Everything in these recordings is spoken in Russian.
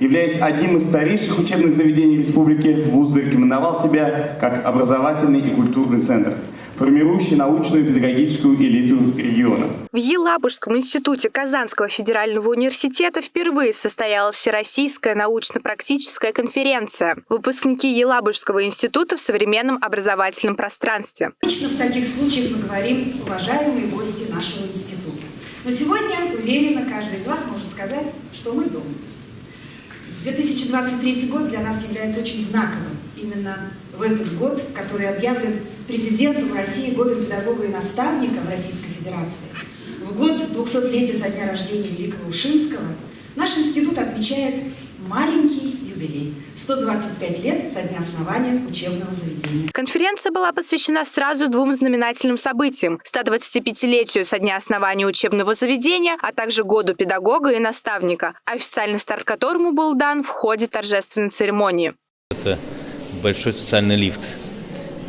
Являясь одним из старейших учебных заведений республики, вуз зарекомендовал себя как образовательный и культурный центр, формирующий научную и педагогическую элиту региона. В Елабужском институте Казанского федерального университета впервые состоялась Всероссийская научно-практическая конференция «Выпускники Елабужского института в современном образовательном пространстве». Обычно в таких случаях мы говорим «уважаемые гости нашего института». Но сегодня, уверенно, каждый из вас может сказать, что мы дома. 2023 год для нас является очень знаковым. Именно в этот год, который объявлен президентом России годом педагога и наставника в Российской Федерации, в год 200-летия со дня рождения Великого Ушинского, наш институт отмечает маленький юбилей – 125 лет со дня основания учебного заведения. Конференция была посвящена сразу двум знаменательным событиям – 125-летию со дня основания учебного заведения, а также году педагога и наставника, официальный старт которому был дан в ходе торжественной церемонии. Это большой социальный лифт.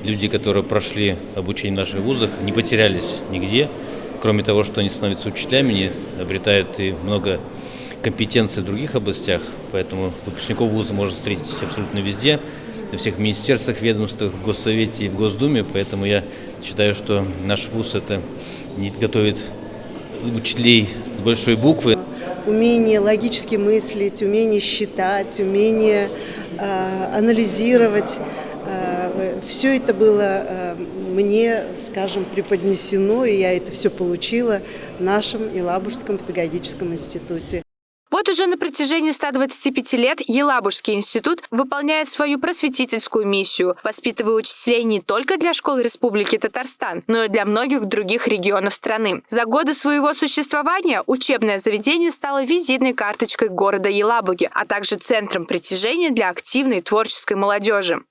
Люди, которые прошли обучение в наших вузах, не потерялись нигде. Кроме того, что они становятся учителями, они обретают и много компетенций в других областях, поэтому выпускников вуза можно встретить абсолютно везде, во всех министерствах, ведомствах, в Госсовете и в Госдуме, поэтому я считаю, что наш вуз это не готовит учителей с большой буквы. Умение логически мыслить, умение считать, умение э, анализировать. Э, все это было э, мне, скажем, преподнесено, и я это все получила в нашем Елабужском педагогическом институте. Вот уже на протяжении 125 лет Елабужский институт выполняет свою просветительскую миссию, воспитывая учителей не только для школ Республики Татарстан, но и для многих других регионов страны. За годы своего существования учебное заведение стало визитной карточкой города Елабуги, а также центром притяжения для активной творческой молодежи.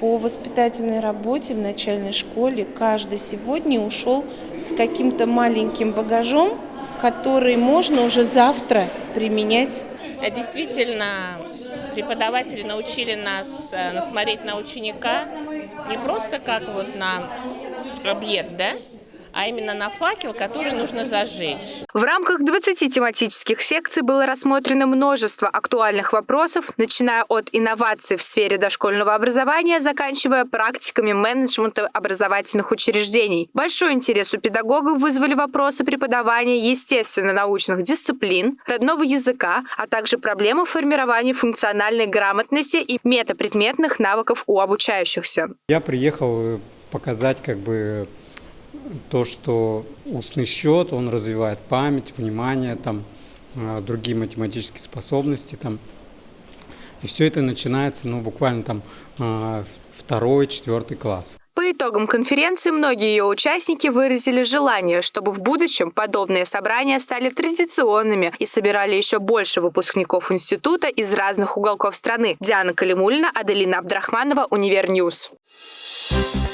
По воспитательной работе в начальной школе каждый сегодня ушел с каким-то маленьким багажом, который можно уже завтра применять. Действительно, преподаватели научили нас э, смотреть на ученика не просто как вот на объект, да, а именно на факел, который нужно зажечь. В рамках 20 тематических секций было рассмотрено множество актуальных вопросов, начиная от инноваций в сфере дошкольного образования, заканчивая практиками менеджмента образовательных учреждений. Большой интерес у педагогов вызвали вопросы преподавания естественно-научных дисциплин, родного языка, а также проблемы формирования функциональной грамотности и метапредметных навыков у обучающихся. Я приехал показать как бы то, что устный счет, он развивает память, внимание, там, а, другие математические способности. Там. И все это начинается ну, буквально там а, второй, четвертый класс. По итогам конференции многие ее участники выразили желание, чтобы в будущем подобные собрания стали традиционными и собирали еще больше выпускников института из разных уголков страны. Диана Калимулина, Аделина Абдрахманова, Универньюз. Thank